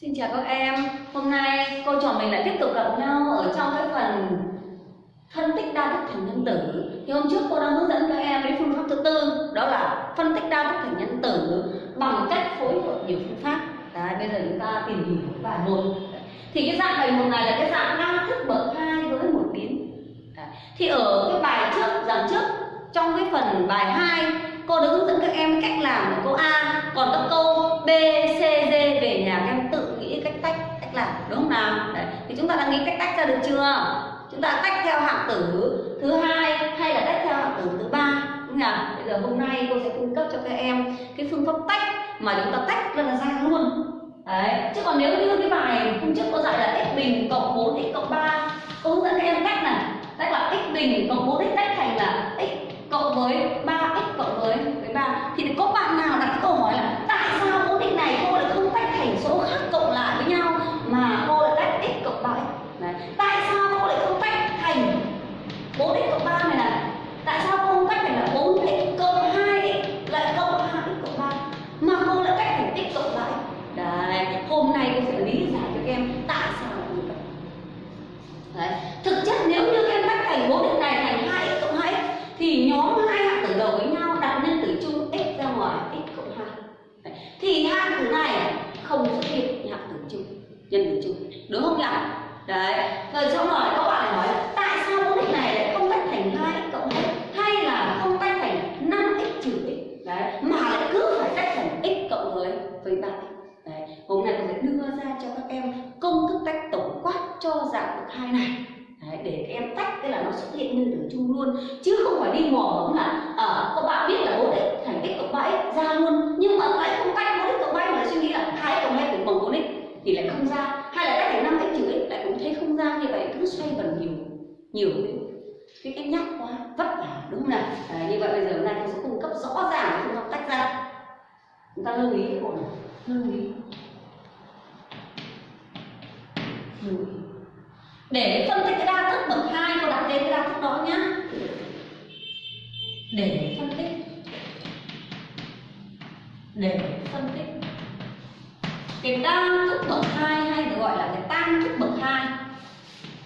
Xin chào các em, hôm nay cô trò mình lại tiếp tục gặp nhau ở trong cái phần phân tích đa thức thành nhân tử. Thì hôm trước cô đã hướng dẫn các em đến phương pháp thứ tư Đó là phân tích đa thức thành nhân tử bằng cách phối hợp nhiều phương pháp. Đấy, bây giờ chúng ta tìm hiểu bài một. Thì cái dạng bài một này là cái dạng đa thức bậc hai với một biến. Đấy. Thì ở cái bài trước, dạng trước trong cái phần bài 2 cô đã hướng dẫn các em cách làm của câu A. Còn các câu B, C, D về nhà các em đúng không nào? Đấy. thì chúng ta đã nghĩ cách tách ra được chưa? Chúng ta tách theo hạng tử thứ hai hay là tách theo hạng tử thứ ba? Đúng không bây giờ hôm nay cô sẽ cung cấp cho các em cái phương pháp tách mà chúng ta tách ra là ra luôn. Đấy. chứ còn nếu như cái bài hôm trước cô dạy là x bình cộng 4 x cộng 3 cô hướng dẫn các em cách này. Tách là x bình cộng 4 x tách thành là x cộng với 3 cộng với với 3 thì có bạn nào đặt cái câu hỏi là tại sao cố định này cô lại không tách thành số khác cộng lại với nhau mà cô lại tách x cộng 3x Đấy. tại sao cô lại không tách thành 4x cộng 3 này này tại sao cô không tách thành là 4x cộng 2x lại cộng 2x cộng 3 mà cô lại tách thành x cộng 3x Đấy, hôm nay cô sẽ lý giải cho các em tại sao như vậy Đấy. thực chất nếu như các em tách thành cố định này thành 2x cộng 2x thì nhóm hai hạng tử đầu với nhau đặt nhân tử chung x ra ngoài x cộng 2 Đấy. thì hạng tử này không xuất hiện hạng tử chung nhân tử chung đúng không nhỉ đấy rồi sau rồi các bạn lại hỏi là tại sao mẫu định này lại không tách thành 2x cộng 2 hay là không tách thành 5x trừ x đấy mà lại cứ phải tách thành x cộng với bạn. Đấy hôm nay tôi sẽ đưa ra cho các em công thức tách tổng quát cho dạng bậc hai này. Đấy, để các em tách tức là nó xuất hiện nguyên tử chung luôn. Chứ không phải đi mò mẫm là ở các bạn biết là 4 x thành x cộng 3 x ra luôn. Nhưng mà lại không tách 4 x cộng 3 mà suy nghĩ là 2 cộng 2 cũng bằng 4 x thì lại không ra. Hay là tách thành 5 x trừ x lại cũng thấy không ra như vậy cứ xoay vần nhiều nhiều. Cái cái nhắc quá vất vả đúng không nào? À, như vậy bây giờ hôm nay tôi sẽ cung cấp rõ ràng phương pháp tách ra chúng ta lưu ý ổn, này lưu ý. Lưu ý. Để phân tích cái đa thức bậc hai cô đặt tên cái đa thức đó nhá. Để phân tích. Để phân tích. Cái đa thức bậc hai hay được gọi là cái tam thức bậc hai.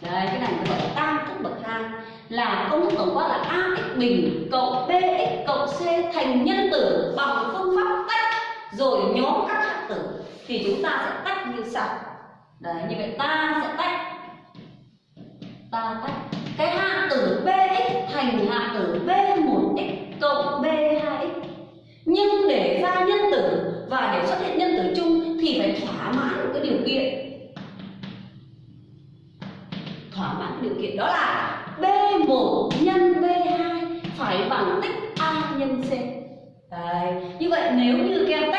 Đấy cái này gọi là tam thức bậc hai. Là công thức tổng quát là ax bình cộng bx cộng c thành nhân tử bằng phương pháp rồi nhóm các hạng tử thì chúng ta sẽ tách như sau. Đấy, như vậy ta sẽ tách, ta tách cái hạng tử bx thành hạng tử b1x cộng b2x nhưng để ra nhân tử và để xuất hiện nhân tử chung thì phải thỏa mãn một cái điều kiện. Thỏa mãn điều kiện đó là b1 nhân b2 phải bằng tích a nhân c. Đấy. như vậy nếu như các em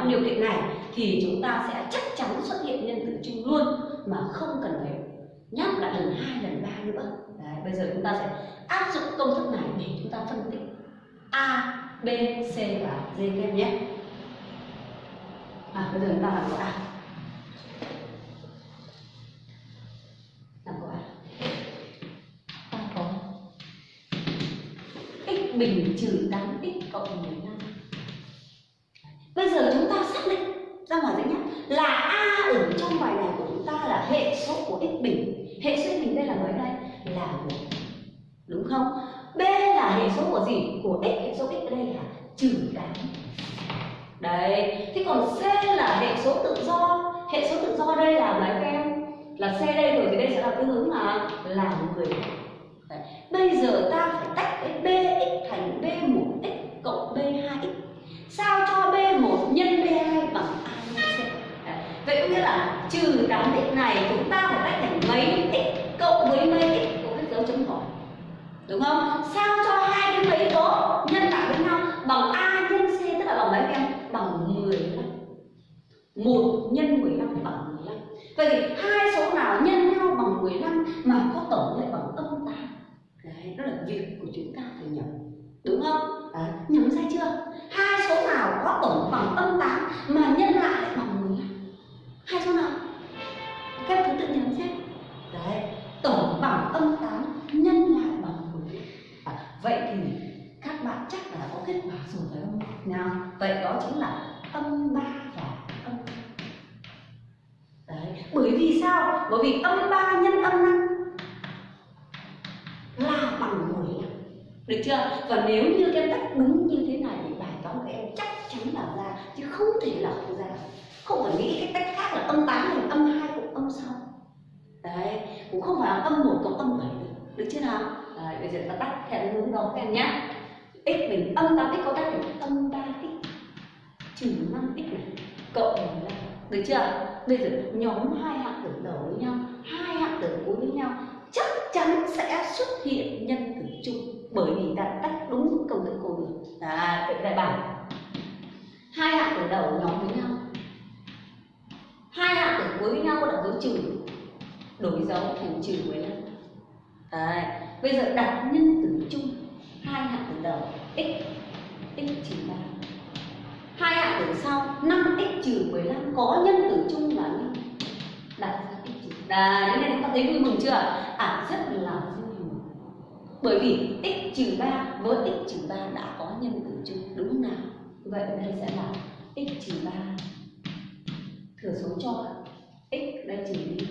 tách điều kiện này thì chúng ta sẽ chắc chắn xuất hiện nhân tử chung luôn mà không cần phải nhắc lại lần hai lần ba nữa. Đấy, bây giờ chúng ta sẽ áp dụng công thức này để chúng ta phân tích a b c và d các em nhé. À bây giờ chúng ta làm câu a. Làm câu a. Ta có x bình trừ 8x cộng 15 bây giờ chúng ta xác định, ra ngoài giấy nhé là a ở trong bài này của chúng ta là hệ số của x bình. Hệ số x bình đây là mấy đây? Là một, đúng không? B là hệ số của gì? Của x, hệ số x ở đây là trừ 8 đấy, thế còn c là hệ số tự do. Hệ số tự do đây là mấy các em? Là c đây rồi thì đây sẽ là tương ứng là là 10 đấy. bây giờ ta phải tách cái bx thành b1 cộng b2x sao cho b1 nhân b2 bằng a nhân c đấy. vậy có trừ 8x này, chúng ta phải tách thành mấy x cộng với mấy x của cái dấu chấm hỏi đúng không? Sao cho hai cái mấy đó nhân lại với nhau? Bằng a nhân c, tức là bằng mấy em? Bằng 15 1 nhân 15 bằng 15 vậy thì hai số nào nhân nhau bằng 15 bởi vì sao? Bởi vì âm 3 nhân âm 5 là bằng 15 được chưa? Và nếu như các em tách đúng như thế này thì bài toán của em chắc chắn là ra chứ không thể là không ra. Không phải nghĩ cái tách khác là âm 8 thành âm 2 cộng âm 6 đấy cũng không phải là âm 1 cộng âm 7 được được chưa nào? Đấy, bây giờ ta tách theo hướng đó các em nhé x mình âm 8x có tách thành âm 3x trừ 5x này cộng 15 được chưa? Bây giờ nhóm hai hạng tử đầu với nhau, hai hạng tử cuối với nhau, chắc chắn sẽ xuất hiện nhân tử chung. Bởi vì ta tách đúng công thức cô được à vậy đại bản. Hai hạng tử đầu nhóm với nhau. Hai hạng tử cuối với nhau có đặt dấu trừ đổi dấu thành trừ 15 Đấy. bây giờ đặt nhân tử chung, hai hạng tử đầu, x x trừ 3 hai hạng tử sau x trừ 15 có nhân tử chung là 5 đặt ra x trừ. Đấy, đến đây chúng ta thấy vui mừng chưa? À rất là vui mừng. Bởi vì x trừ 3 với x trừ 3 đã có nhân tử chung đúng nào? Vậy đây sẽ là x trừ 3 thừa số cho x đây trừ đi.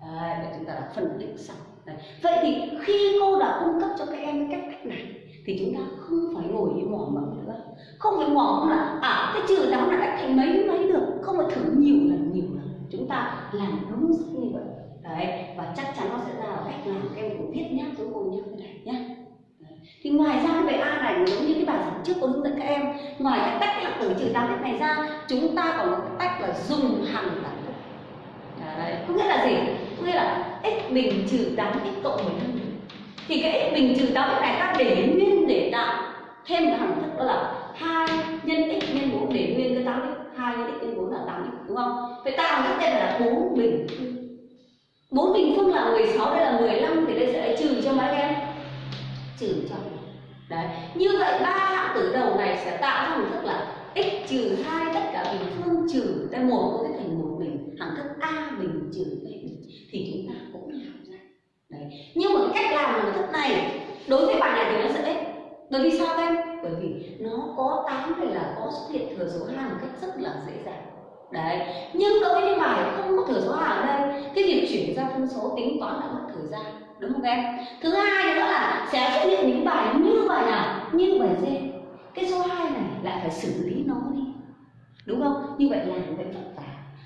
Đấy, để chúng ta đã phân tích xong. Đấy. vậy thì khi cô đã cung cấp cho các em cái cách cách này thì chúng ta không phải ngồi như mò mẫm nữa không phải ngỏ là à cái trừ đó là đã thành mấy mấy được. Không phải thử nhiều lần nhiều lần. Chúng ta làm đúng như vậy. Đấy, và chắc chắn nó sẽ ra là cách làm. Các em cũng viết nhá xuống cùng nháp cái này nhé thì ngoài ra cái bài A này giống như cái bài giảng trước cô hướng dẫn các em. Ngoài cái tách hạng tử trừ tám cách này ra, chúng ta còn có cái tách là dùng hàng đẳng thức đấy, có nghĩa là gì? Có nghĩa là x bình trừ 8 x cộng 15 thì cái x bình trừ 8 x này ta để nguyên để tạo thêm một hằng thức, đó là 2 nhân x nhân 4 để nguyên cái 8 x 2 nhân x nhân 4 là 8 x, đúng không? Vậy ta có thức là 4 bình phương. 4 bình phương là 16 đây là 15 thì đây sẽ trừ cho mấy em. Trừ cho đấy, như vậy ba hạng tử đầu này sẽ tạo ra hình thức là x trừ 2 tất cả bình phương trừ đây một, có thể thành một bình. Hạng thức a bình trừ b bình. Thì chúng ta cũng làm ra. Đấy, nhưng mà cách làm của thức này, đối với bài này thì nó sẽ bởi vì sao em? Bởi vì có 8 này là có xuất hiện thừa số hàng một cách rất là dễ dàng. Đấy, nhưng đối với bài không có thừa số hàng ở đây, cái việc chuyển ra phân số tính toán là mất thời gian, đúng không em? Thứ hai nữa là sẽ xuất hiện những bài như bài nào như bài D cái số 2 này lại phải xử lý nó đi, đúng không? Như vậy làm vậy vất vả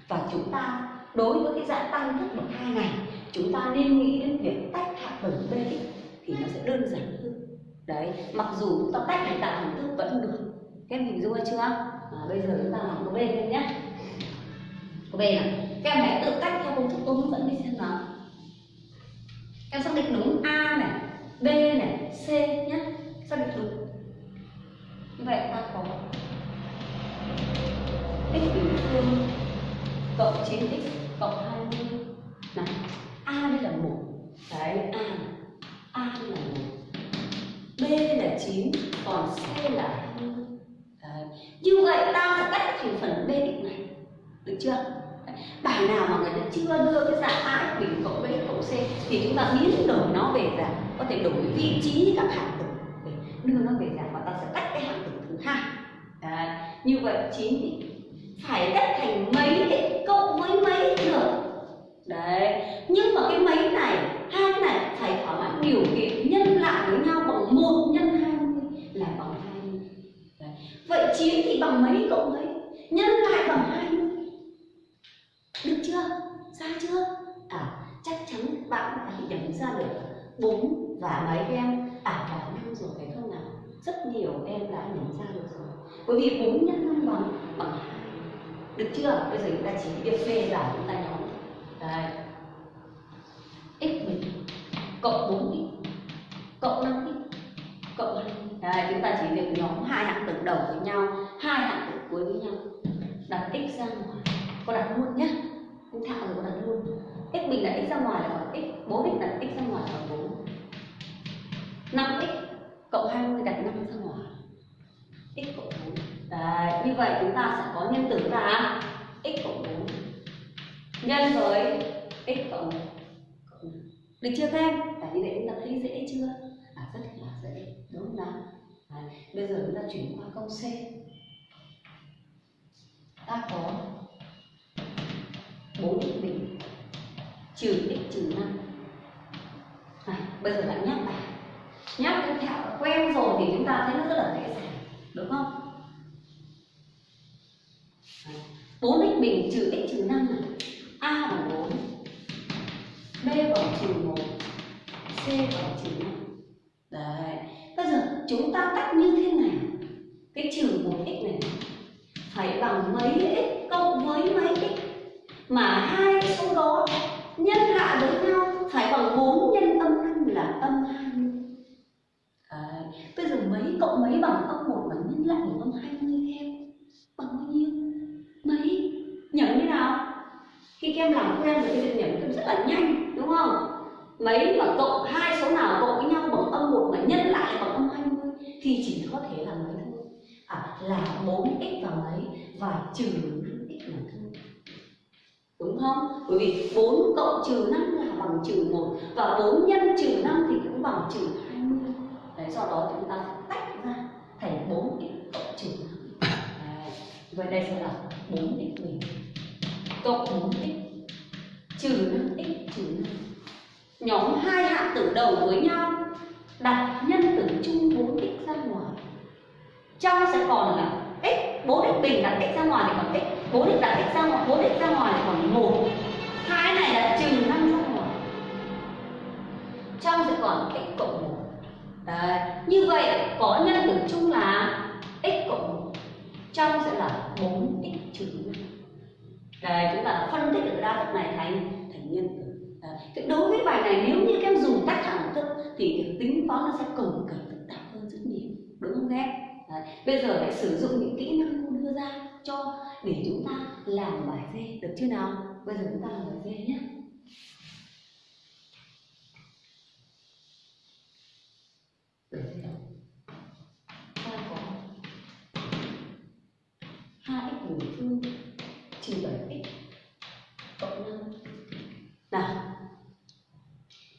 và chúng ta, đối với cái dạng tăng thức bậc hai này, chúng ta nên nghĩ đến việc tách hạng tử b thì nó sẽ đơn giản hơn đấy mặc dù chúng ta tách để tạo hình thức vẫn được. Các em hình dung chưa? À, bây giờ chúng ta làm câu b lên nhé. Câu b này các em hãy tự tách theo công thức tôi hướng dẫn đi xem nào. Em xác định đúng a này b này c nhé. Xác định đúng. Như vậy ta có x bình phương cộng 9x cộng 20 này a đây là một. Đấy a a đây là một b là 9 còn c là 2 đấy. như vậy ta sẽ tách thành phần b định này. Được chưa? Bài nào mà người ta chưa đưa cái dạng a bình cộng b cộng c thì chúng ta biến đổi nó về dạng, có thể đổi vị trí các hạng tử. Để đưa nó về dạng và ta sẽ tách cái hạng tử thứ hai. Đấy. như vậy 9 phải tách thành mấy x cộng với mấy được đấy. Nhưng mà cái mấy này hai cái này phải thỏa mãn điều kiện nhân lại với nhau bằng một nhân 20 là bằng hai. Đấy. vậy chín thì bằng mấy cộng mấy? Nhân lại bằng 20 được chưa? Ra chưa? À chắc chắn bạn đã nhận ra được bốn và mấy em. À cả năm rồi, phải không nào? Rất nhiều em đã nhận ra được rồi. Bởi vì bốn nhân năm bằng bằng hai. Được chưa? Bây giờ chúng ta chỉ việc phê giải chúng ta nhóm đây. x bình cộng 4 x cộng 5 x cộng 2 Đây, chúng ta chỉ việc nhóm hai hạng tử đầu với nhau hai hạng tử cuối với nhau. Đặt x ra ngoài. Có đặt luôn nhé không thạo rồi có đặt luôn. X bình đặt x ra ngoài là bằng x. 4x đặt x ra ngoài là bằng 4 5x cộng 20 đặt 5 ra ngoài. X cộng 4 Đấy, như vậy chúng ta sẽ có nhân tử là x cộng 4 nhân với x cộng 1 được chưa các em? À, như vậy chúng ta thấy dễ chưa? À, rất là dễ, đúng không nào? À, bây giờ chúng ta chuyển qua câu C ta có bốn x bình trừ x trừ năm. bây giờ lại nhắc bài nhắc cái thẹo quen rồi thì chúng ta thấy nó rất là dễ dàng đúng không bốn x bình trừ x trừ năm, a bằng bốn b bằng trừ 1 c bằng trừ 5 đấy, bây giờ chúng ta tách như thế này cái trừ 1x này, phải bằng mấy x cộng với mấy x mà hai số đó nhân lại với nhau, phải bằng 4 nhân âm 5 là âm 20 Đấy. Bây giờ mấy cộng mấy bằng âm 1 và nhân lại bằng âm 20 em bằng bao nhiêu? Mấy? Nhẩm như nào? Khi các em làm quen với cái việc nhẩm, các em rất là nhanh đúng không? Mấy mà cộng hai số nào cộng với nhau bằng âm 1 mà nhân lại bằng âm 20 thì chỉ có thể là mấy thôi. À là 4x và mấy và trừ 5x là thôi đúng không? Bởi vì 4 cộng trừ 5 là bằng trừ 1 và 4 nhân trừ 5 thì cũng bằng trừ 20. Đấy, do đó chúng ta tách ra thành 4x cộng trừ 5. Đấy. Vậy đây sẽ là 4x bình cộng 4x trừ 5x Nhóm hai hạng tử đầu với nhau, đặt nhân tử chung 4x ra ngoài. Trong sẽ còn là x 4x bình đặt x ra ngoài thì còn x 4x đặt x ra ngoài 4x ra ngoài thì còn một. Hai này là trừ năm ra ngoài. Trong sẽ còn x cộng một. Đấy. như vậy có nhân tử chung là x cộng một. Trong sẽ là 4x trừ 5 Đây chúng ta phân tích được đa thức này thành thành nhân tử. Đấy. đối với bài này, nếu như các em dùng tách hạng thức thì việc tính toán nó sẽ cồng kềnh phức tạp hơn rất nhiều đúng không các em Đấy. Bây giờ hãy sử dụng những kỹ năng cô đưa ra cho, để chúng ta làm bài dê được chưa nào? Bây giờ chúng ta làm bài dê nhé. Bài dê nào? Ta có 2x bình phương trừ 7x cộng 5 Nào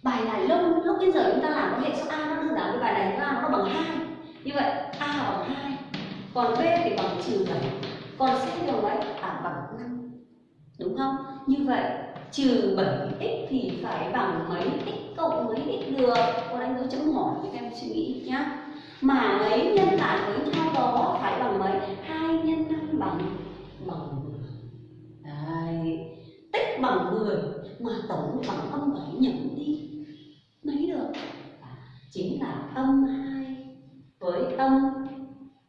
Bài này lúc lúc bây giờ chúng ta làm có hệ số A nó đơn giản với bài này A nó bằng 2 như vậy, A là bằng 2 Còn B thì bằng trừ bảy. Còn C đầu đấy? À bằng 5 Đúng không? Như vậy, trừ 7x thì phải bằng mấy x cộng mấy x được? Cô đánh dấu chấm hỏi các em suy nghĩ nhá. Mà mấy nhân lại với nhau đó phải bằng mấy? hai nhân năm bằng bằng 10 Đấy, Tích bằng 10 mà tổng bằng âm bảy nhẩm đi. Mấy được? Chính là âm 2 với âm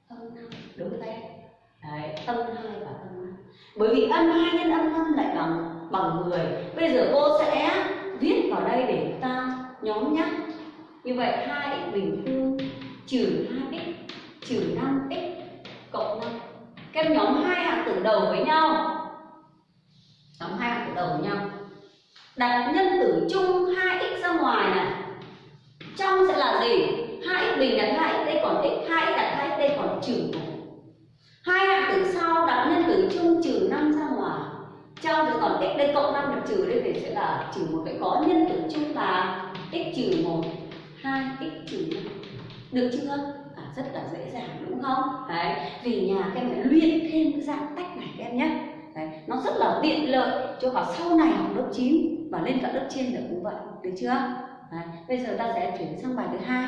âm 5 đúng không em? Đấy, âm 2 và âm 5 Bởi vì âm 2 nhân âm 5 lại bằng bằng 10 Bây giờ cô sẽ viết vào đây để chúng ta nhóm nhắc Như vậy 2x bình phương trừ 2x trừ 5x cộng 5 Các em nhóm hai hạng tử đầu với nhau. Nhóm hai hạng tử đầu với nhau. Đặt nhân tử chung 2x ra ngoài này. Trong sẽ là gì? 2x bình đặt 2x đây còn x 2x đặt 2x đây còn trừ 1 hai hạng tử sau đặt nhân tử chung trừ 5 ra ngoài. Trong thì còn x đây cộng 5 được trừ đây thì sẽ là trừ một. Vậy có nhân tử chung là x trừ 1 2 x trừ 5 được chưa? À, rất là dễ dàng đúng không? Đấy vì nhà các em phải luyện thêm cái dạng tách này các em nhé đấy, nó rất là tiện lợi cho vào sau này học lớp 9 và lên cả lớp trên được cũng vậy được chưa đấy, bây giờ ta sẽ chuyển sang bài thứ hai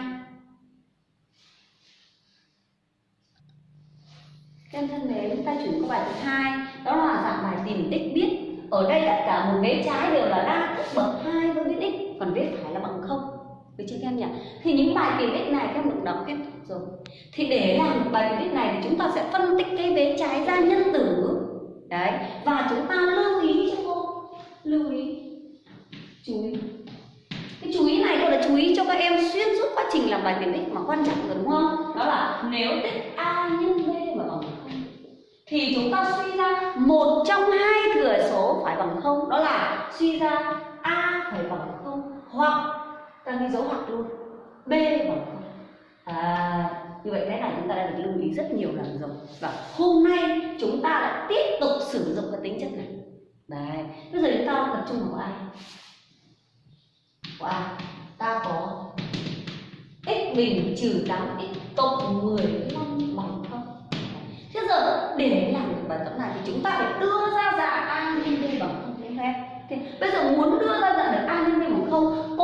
em thân mến, ta chuyển qua bài thứ hai đó là dạng bài tìm tích biết. Ở đây tất cả một vế trái đều là đa thức bậc hai với viết x, còn vế phải là bằng không. Được chưa các em nhỉ? Thì những bài tìm x này các em được đọc hết rồi. Thì để làm bài tìm x này thì chúng ta sẽ phân tích cái vế trái ra nhân tử. Đấy, và chúng ta lưu ý cho cô. Lưu ý. Chú ý. Cái chú ý này cô là chú ý cho các em xuyên suốt quá trình làm bài tiền tích mà quan trọng rồi đúng không? Đó là nếu tích a nhân b mà bằng không thì chúng ta suy ra một trong hai thừa số phải bằng không đó là suy ra a phải bằng không hoặc ta ghi dấu hoặc luôn b bằng không à như vậy cái này chúng ta đã được lưu ý rất nhiều lần rồi. Và hôm nay chúng ta lại tiếp tục sử dụng cái tính chất này. Đấy, bây giờ chúng ta tập trung vào ai? Của ai? Ta có x bình trừ tám x cộng 15 bằng không? Thế giờ để làm được bài tập này thì chúng ta phải đưa ra dạng a nhân b bằng không thế, bây giờ muốn đưa ra dạng được a nhân b bằng không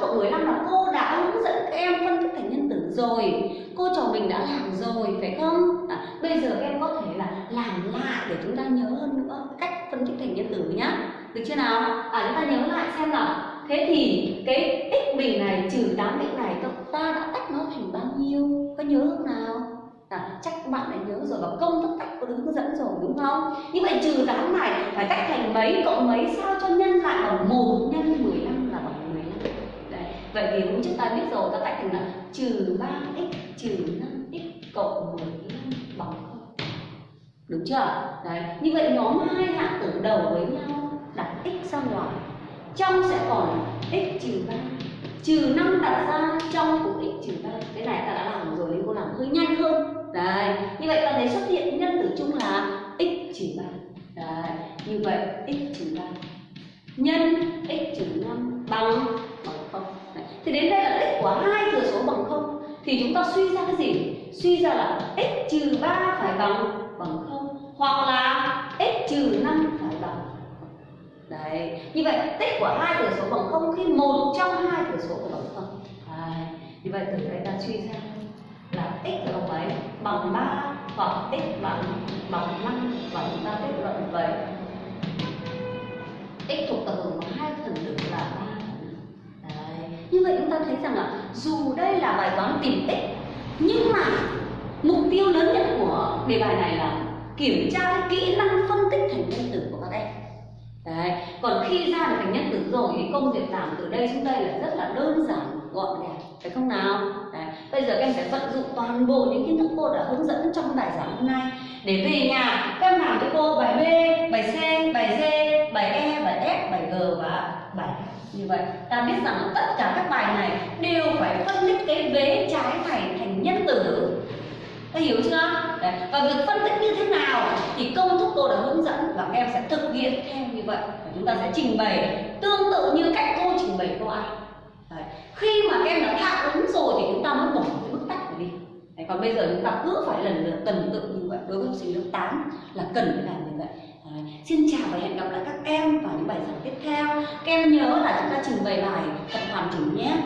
cộng 15 là cô đã hướng dẫn các em phân tích thành nhân tử rồi. Cô trò mình đã làm rồi phải không? À, bây giờ các em có thể là làm lại để chúng ta nhớ hơn nữa cách phân tích thành nhân tử nhá. Được chưa nào? À chúng ta nhớ lại xem nào. Thế thì cái x bình này trừ 8x này ta đã tách nó thành bao nhiêu? Có nhớ không nào? À, chắc các bạn đã nhớ rồi và công thức tách có hướng dẫn rồi đúng không? Như vậy trừ 8 này phải tách thành mấy? Cộng mấy sao cho nhân lại bằng 1 nhân 15 là bằng 15. Đấy. Vậy thì hôm trước ta biết rồi, các tách thành là trừ 3x trừ 5x cộng 15 bằng 0. Đúng chưa? Đấy. Như vậy nhóm hai hạng tử đầu với nhau đặt x ra ngoài. Trong sẽ còn x trừ 3 trừ 5 đặt ra, trong cũng x trừ 3 cái này ta đã làm rồi nên cô làm hơi nhanh hơn đấy, như vậy ta thấy xuất hiện nhân tử chung là x trừ 3 đấy, như vậy x trừ 3 nhân x trừ 5 thì đến đây là tích của hai thừa số bằng không. Thì chúng ta suy ra cái gì? Suy ra là x trừ 3 phải bằng bằng không. Hoặc là x trừ 5 phải bằng. Đấy, như vậy tích của hai thừa số bằng không khi một trong hai thừa số của bằng không. Đấy. như vậy từ đây ta suy ra là x bằng mấy bằng 3 hoặc x bằng bằng 5 và chúng ta kết luận vậy. X thuộc tập hợp của hai phần tử là như vậy chúng ta thấy rằng là dù đây là bài toán tìm x nhưng mà mục tiêu lớn nhất của đề bài này là kiểm tra cái kỹ năng phân tích thành nhân tử của các em Đấy. Còn khi ra được thành nhân tử rồi thì công việc làm từ đây xuống đây là rất là đơn giản, gọn gàng, phải không nào Đấy. bây giờ các em phải vận dụng toàn bộ những kiến thức cô đã hướng dẫn trong bài giảng hôm nay để về nhà các em làm cho cô bài B, bài C, bài D, bài E bài F, bài G và bài H như vậy, ta biết rằng là tất cả các bài này đều phải phân tích cái vế trái này thành nhân tử ta hiểu chưa Đấy. và việc phân tích như thế nào thì công thức cô đã hướng dẫn và các em sẽ thực hiện theo như vậy và chúng ta sẽ trình bày tương tự như cách cô trình bày câu A Đấy. khi mà các em đã thạo ứng rồi thì chúng ta mới bỏ cái bước tách này đi Đấy. còn bây giờ chúng ta cứ phải lần lượt tần tự như vậy đối với học sinh lớp 8 là cần phải làm như vậy xin chào và hẹn gặp lại các em vào những bài giảng tiếp theo. Các em nhớ là chúng ta trình bày bài thật hoàn chỉnh nhé.